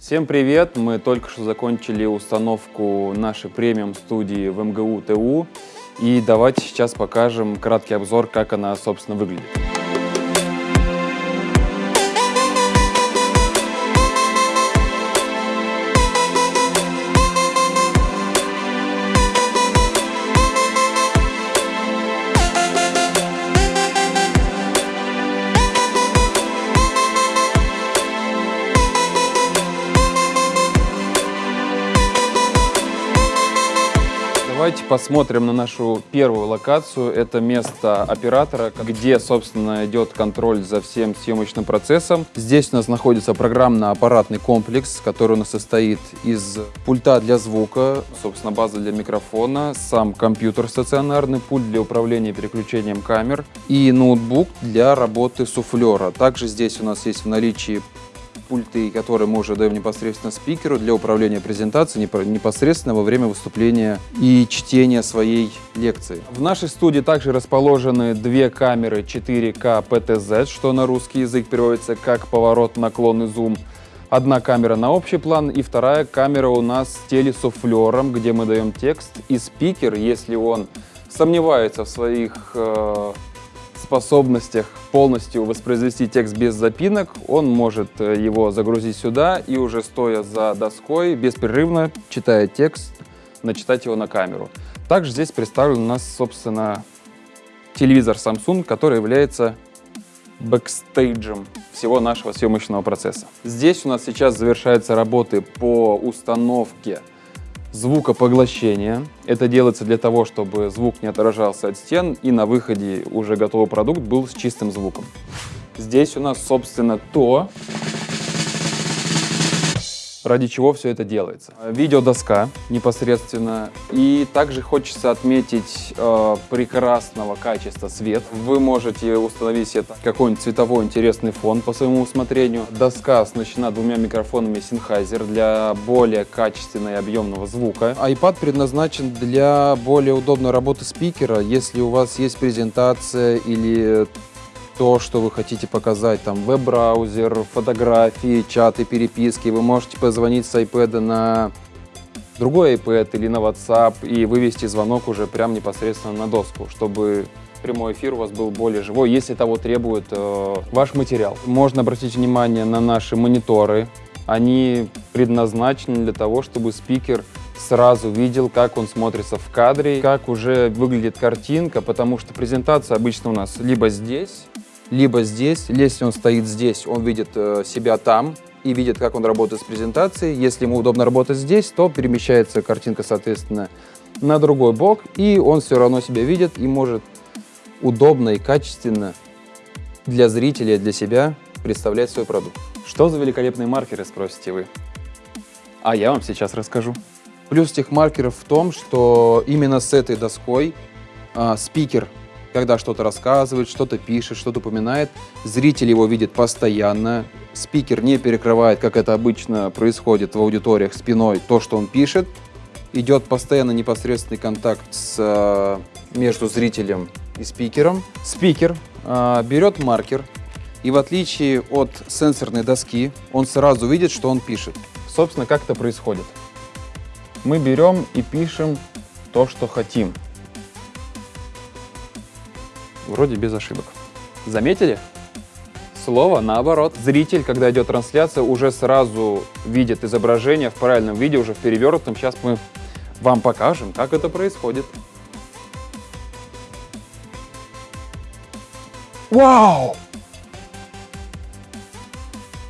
Всем привет! Мы только что закончили установку нашей премиум студии в МГУ ТУ. И давайте сейчас покажем краткий обзор, как она, собственно, выглядит. Давайте посмотрим на нашу первую локацию. Это место оператора, где, собственно, идет контроль за всем съемочным процессом. Здесь у нас находится программно-аппаратный комплекс, который у нас состоит из пульта для звука, собственно, база для микрофона, сам компьютер стационарный, пульт для управления переключением камер и ноутбук для работы суфлера. Также здесь у нас есть в наличии пульты, которые мы уже даем непосредственно спикеру для управления презентацией непосредственно во время выступления и чтения своей лекции. В нашей студии также расположены две камеры 4К PTZ, что на русский язык переводится как поворот, наклон и зум. Одна камера на общий план и вторая камера у нас с телесуфлером, где мы даем текст. И спикер, если он сомневается в своих э, способностях полностью воспроизвести текст без запинок, он может э, его загрузить сюда и уже стоя за доской, беспрерывно читая текст, начитать его на камеру. Также здесь представлен у нас, собственно, телевизор Samsung, который является бэкстейджем всего нашего съемочного процесса. Здесь у нас сейчас завершаются работы по установке звукопоглощения. Это делается для того, чтобы звук не отражался от стен и на выходе уже готовый продукт был с чистым звуком. Здесь у нас, собственно, то, ради чего все это делается. Видеодоска непосредственно. И также хочется отметить э, прекрасного качества свет. Вы можете установить это какой-нибудь цветовой интересный фон по своему усмотрению. Доска оснащена двумя микрофонами Sennheiser для более качественного и объемного звука. iPad предназначен для более удобной работы спикера. Если у вас есть презентация или то, что вы хотите показать, там веб-браузер, фотографии, чаты, переписки. Вы можете позвонить с iPad на другой iPad или на WhatsApp и вывести звонок уже прямо непосредственно на доску, чтобы прямой эфир у вас был более живой, если того требует э, ваш материал. Можно обратить внимание на наши мониторы. Они предназначены для того, чтобы спикер сразу видел, как он смотрится в кадре, как уже выглядит картинка, потому что презентация обычно у нас либо здесь, либо здесь. Если он стоит здесь, он видит э, себя там и видит, как он работает с презентацией. Если ему удобно работать здесь, то перемещается картинка, соответственно, на другой бок, и он все равно себя видит и может удобно и качественно для зрителя, для себя представлять свой продукт. Что за великолепные маркеры, спросите вы? А я вам сейчас расскажу. Плюс тех маркеров в том, что именно с этой доской а, спикер когда что-то рассказывает, что-то пишет, что-то упоминает. Зритель его видит постоянно. Спикер не перекрывает, как это обычно происходит в аудиториях, спиной то, что он пишет. Идет постоянно непосредственный контакт с, э, между зрителем и спикером. Спикер э, берет маркер, и в отличие от сенсорной доски, он сразу видит, что он пишет. Собственно, как это происходит? Мы берем и пишем то, что хотим вроде без ошибок. Заметили? Слово наоборот. Зритель, когда идет трансляция, уже сразу видит изображение в правильном виде, уже в перевернутом. Сейчас мы вам покажем, как это происходит. Вау!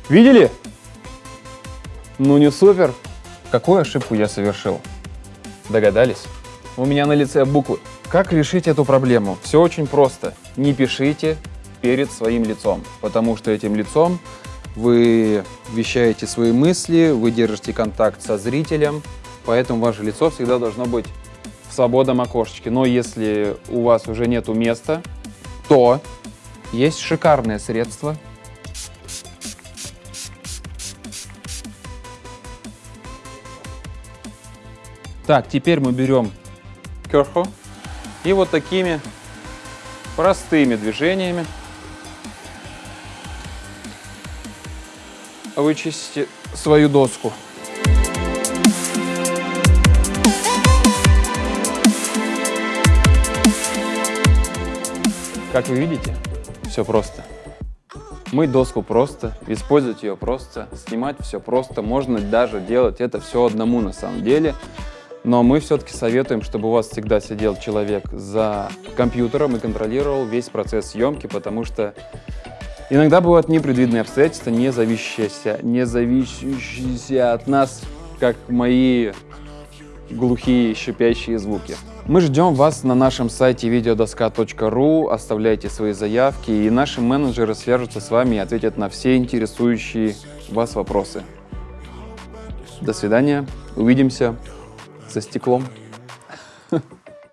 Видели? Ну не супер. Какую ошибку я совершил? Догадались? У меня на лице буквы. Как решить эту проблему? Все очень просто. Не пишите перед своим лицом, потому что этим лицом вы вещаете свои мысли, вы держите контакт со зрителем, поэтому ваше лицо всегда должно быть в свободном окошечке. Но если у вас уже нету места, то есть шикарное средство. Так, теперь мы берем керху и вот такими простыми движениями вычистите свою доску. Как вы видите, все просто. Мыть доску просто, использовать ее просто, снимать все просто. Можно даже делать это все одному на самом деле. Но мы все-таки советуем, чтобы у вас всегда сидел человек за компьютером и контролировал весь процесс съемки, потому что иногда бывают непредвиденные обстоятельства, не зависящиеся, не зависящиеся от нас, как мои глухие шипящие звуки. Мы ждем вас на нашем сайте videodoska.ru, оставляйте свои заявки, и наши менеджеры свяжутся с вами и ответят на все интересующие вас вопросы. До свидания, увидимся за стеклом.